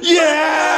Yeah!